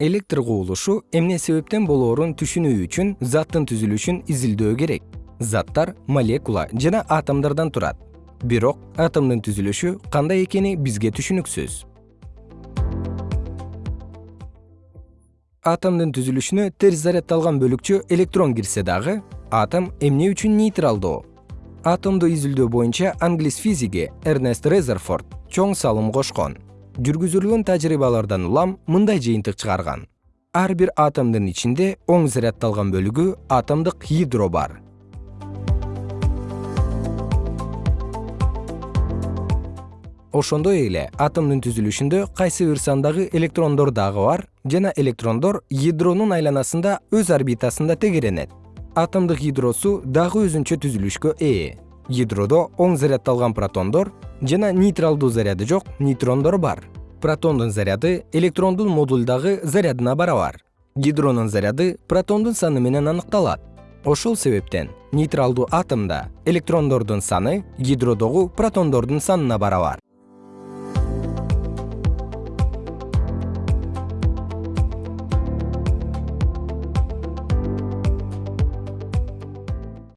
электр кубулушу эмне себептен болоорун түшүнүү үчүн заттын түзүлүшүн изилдөө керек? Заттар молекула жана атомдордон турат. Бирок атомдун түзүлүшү кандай экени бизге түшүнүксүз? Атомдун түзүлүшүнө терс заряддалган бөлүкчө электрон кирсе дагы атом эмне үчүн нейтралдуу атомду изилдөө боюнча англис физиги эрнест резерфорд чоң салым кошкон жүргүзүлгөн тажрыйбалардан улам мындай жыйынтык чыгарган. Ар бир атомдун ичинде оң заряддалган бөлүгү атомдук ядро бар. Ошондой эле атомдун түзүлүшүндө кайсы бир сандагы электрондор дагы бар жана электрондор ядронун айланасында өз орбитасында тегеренет. Атомдук ядросу дагы өзүнчө түзүлүшкө ээ ядродо оң заряддалган протондор жана нейтралдуу заряды жок нейтрондор бар. Протондун заряды электрондун модулдагы зарядына барабар. Ядронун заряды протондун саны менен аныкталат. Ошол себептен нейтралдуу атомдо электрондордун саны ядродогу протондордун санына барабар